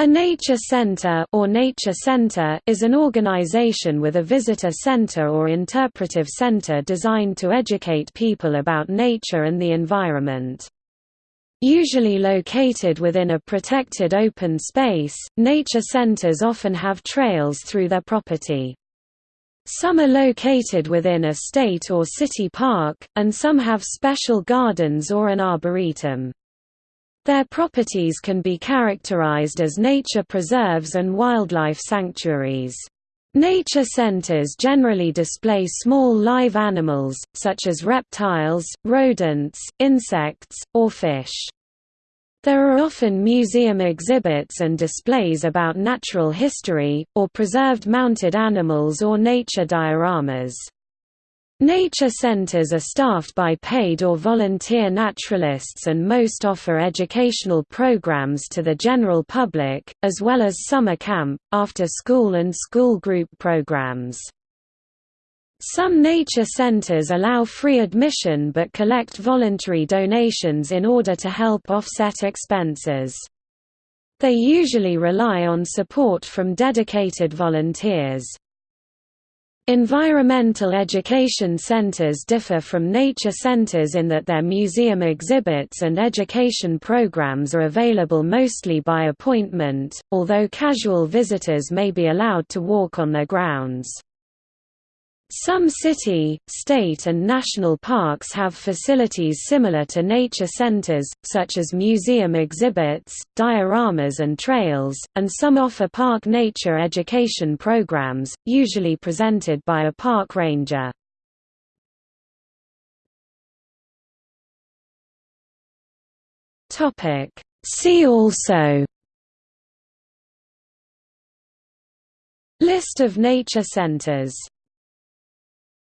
A nature center or nature center is an organization with a visitor center or interpretive center designed to educate people about nature and the environment. Usually located within a protected open space, nature centers often have trails through their property. Some are located within a state or city park, and some have special gardens or an arboretum. Their properties can be characterized as nature preserves and wildlife sanctuaries. Nature centers generally display small live animals, such as reptiles, rodents, insects, or fish. There are often museum exhibits and displays about natural history, or preserved mounted animals or nature dioramas. Nature centers are staffed by paid or volunteer naturalists and most offer educational programs to the general public, as well as summer camp, after-school and school group programs. Some nature centers allow free admission but collect voluntary donations in order to help offset expenses. They usually rely on support from dedicated volunteers. Environmental education centers differ from nature centers in that their museum exhibits and education programs are available mostly by appointment, although casual visitors may be allowed to walk on their grounds. Some city, state and national parks have facilities similar to nature centers, such as museum exhibits, dioramas and trails, and some offer park nature education programs, usually presented by a park ranger. See also List of nature centers